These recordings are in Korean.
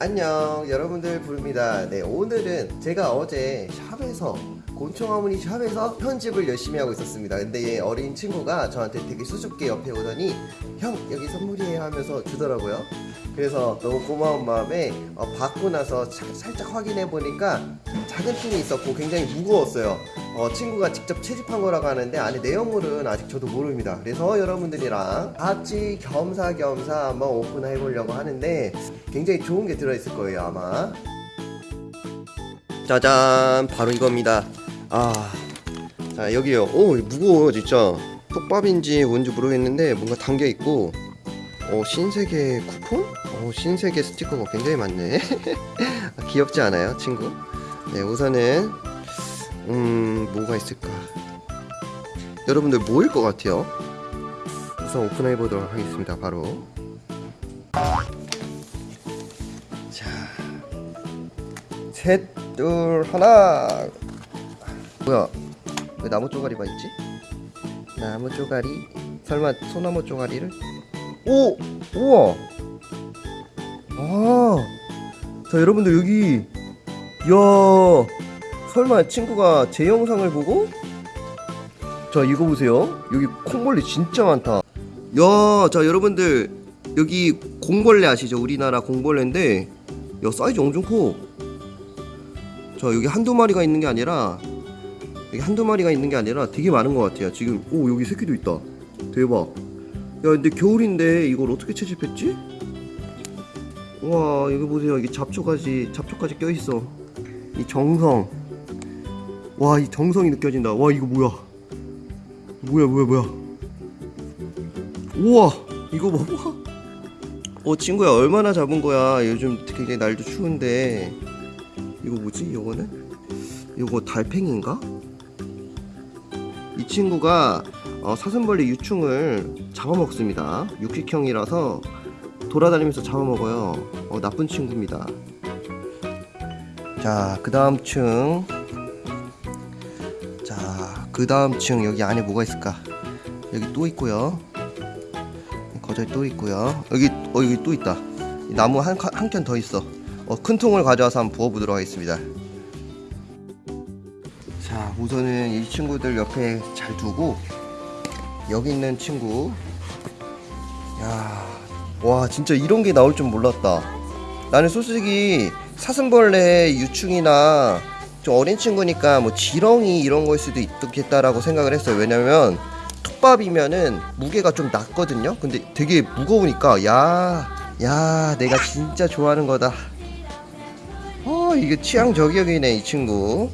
안녕 여러분들 부릅니다. 네 오늘은 제가 어제 샵에서 곤충 어머니 샵에서 편집을 열심히 하고 있었습니다. 근데 얘 어린 친구가 저한테 되게 수줍게 옆에 오더니 형 여기 선물이에요. 하면서 주더라고요. 그래서 너무 고마운 마음에 어, 받고 나서 차- 살짝 확인해 보니까 작은 통이 있었고 굉장히 무거웠어요 어, 친구가 직접 채집한 거라고 하는데 안에 내용물은 아직 저도 모릅니다 그래서 여러분들이랑 같이 겸사겸사 한번 오픈해 보려고 하는데 굉장히 좋은 게 들어있을 거예요 아마 짜잔 바로 이겁니다 아, 자 여기요. 오 무거워요 진짜. 톱밥인지 뭔지 모르겠는데 뭔가 담겨 있고, 어 신세계 쿠폰? 어 신세계 스티커가 굉장히 많네. 아, 귀엽지 않아요, 친구? 네 우선은 음 뭐가 있을까? 여러분들 뭐일 것 같아요? 우선 오픈해 보도록 하겠습니다. 바로. 자, 셋, 둘, 하나. 뭐야 왜 나무 쪼가리만 있지? 나무 쪼가리 설마 소나무 쪼가리를 오! 우와 아 자 여러분들 여기 이야 설마 친구가 제 영상을 보고? 자 이거 보세요. 여기 콩벌레 진짜 많다. 야자 여러분들 여기 공벌레 아시죠? 우리나라 공벌레인데 야 사이즈 엄청 커자 여기 한두 마리가 있는 게 아니라 여기 한두 마리가 있는 게 아니라 되게 많은 것 같아요. 지금 오 여기 새끼도 있다. 대박. 야 근데 겨울인데 이걸 어떻게 채집했지? 와 여기 보세요. 이게 잡초까지 잡초까지 껴있어. 이 정성 와 이 정성이 느껴진다 와 이거 뭐야 뭐야 뭐야 뭐야 우와 이거 봐봐 어 친구야 얼마나 잡은 거야 요즘 굉장히 날도 추운데 이거 뭐지 이거는 이거 달팽이인가? 이 친구가 어, 사슴벌레 유충을 잡아먹습니다. 육식형이라서 돌아다니면서 잡아먹어요. 어, 나쁜 친구입니다. 자, 그 다음 층. 자, 그 다음 층 여기 안에 뭐가 있을까? 여기 또 있고요. 거저에 또 있고요. 여기 어 여기 또 있다. 이 나무 한 한 켠 더 있어. 어, 큰 통을 가져와서 한번 부어보도록 하겠습니다. 자 우선은 이 친구들 옆에 잘 두고 여기 있는 친구 야 와 진짜 이런 게 나올 줄 몰랐다 나는 솔직히 사슴벌레 유충이나 좀 어린 친구니까 뭐 지렁이 이런 거일 수도 있겠다라고 생각을 했어요 왜냐면 톱밥이면은 무게가 좀 낮거든요 근데 되게 무거우니까 야 야 내가 진짜 좋아하는 거다 어 이게 취향 저격이네 이 친구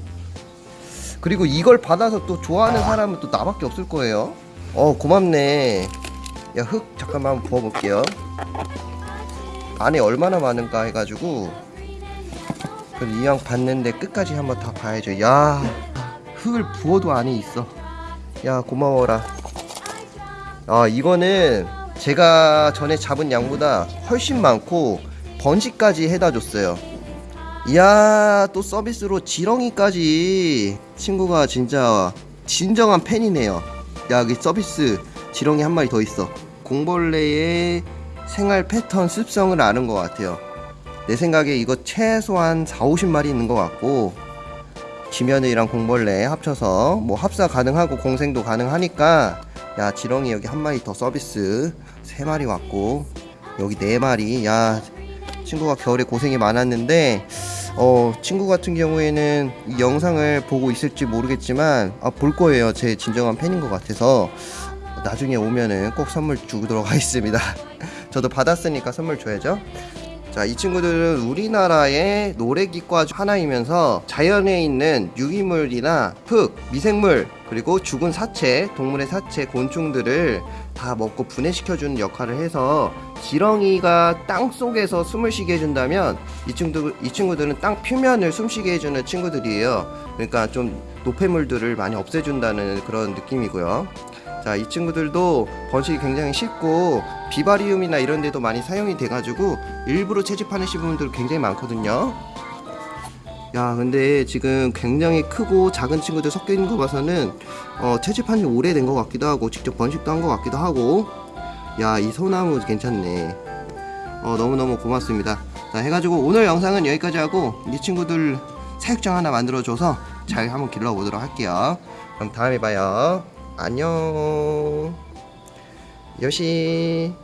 그리고 이걸 받아서 또 좋아하는 사람은 또 나밖에 없을 거예요. 어 고맙네. 야 흙 잠깐만 한번 부어볼게요. 안에 얼마나 많은가 해가지고 그럼 이왕 봤는데 끝까지 한번 다 봐야죠. 야 흙을 부어도 안에 있어. 야 고마워라. 아 이거는 제가 전에 잡은 양보다 훨씬 많고 번식까지 해다 줬어요. 이야 또 서비스로 지렁이까지 친구가 진짜 진정한 팬이네요 야 여기 서비스 지렁이 한 마리 더 있어 공벌레의 생활 패턴 습성을 아는 것 같아요 내 생각에 이거 최소한 4, 50마리 있는 것 같고 지면이랑 공벌레 합쳐서 뭐 합사 가능하고 공생도 가능하니까 야 지렁이 여기 한 마리 더 서비스 세 마리 왔고 여기 네 마리. 야 친구가 겨울에 고생이 많았는데 어 친구 같은 경우에는 이 영상을 보고 있을지 모르겠지만 아 볼 거예요. 제 진정한 팬인 것 같아서. 나중에 오면은 꼭 선물 주도록 하겠습니다. 저도 받았으니까 선물 줘야죠 자, 이 친구들은 우리나라의 노래기과 중 하나이면서 자연에 있는 유기물이나 흙, 미생물, 그리고 죽은 사체, 동물의 사체, 곤충들을 다 먹고 분해시켜주는 역할을 해서 지렁이가 땅 속에서 숨을 쉬게 해준다면 이, 친구, 이 친구들은 땅 표면을 숨쉬게 해주는 친구들이에요. 그러니까 좀 노폐물들을 많이 없애준다는 그런 느낌이고요. 자, 이 친구들도 번식이 굉장히 쉽고 비바리움이나 이런 데도 많이 사용이 돼 가지고 일부러 채집하시는 분들 굉장히 많거든요. 야, 근데 지금 굉장히 크고 작은 친구들 섞여 있는 거 봐서는 어, 채집한 지 오래된 것 같기도 하고 직접 번식도 한 것 같기도 하고 야, 이 소나무 괜찮네. 어, 너무너무 고맙습니다. 자 해가지고 오늘 영상은 여기까지 하고 이 친구들 사육장 하나 만들어줘서 잘 한번 길러보도록 할게요 그럼 다음에 봐요 안녕. 요시